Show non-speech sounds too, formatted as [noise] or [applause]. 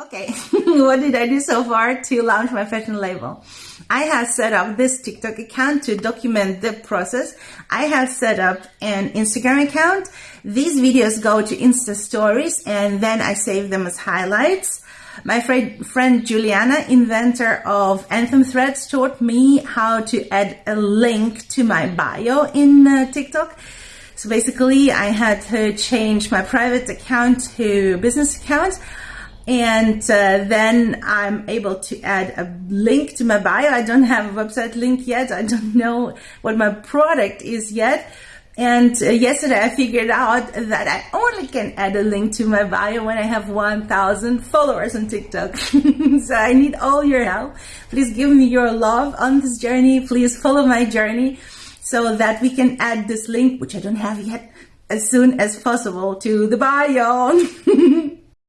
Okay, [laughs] what did I do so far to launch my fashion label? I have set up this TikTok account to document the process. I have set up an Instagram account. These videos go to Insta stories and then I save them as highlights. My friend, friend Juliana, inventor of Anthem Threads, taught me how to add a link to my bio in uh, TikTok. So basically I had to change my private account to business account and uh, then I'm able to add a link to my bio. I don't have a website link yet. I don't [laughs] know what my product is yet. And uh, yesterday I figured out that I only can add a link to my bio when I have 1000 followers on TikTok. [laughs] so I need all your help. Please give me your love on this journey. Please follow my journey so that we can add this link, which I don't have yet, as soon as possible to the bio. [laughs]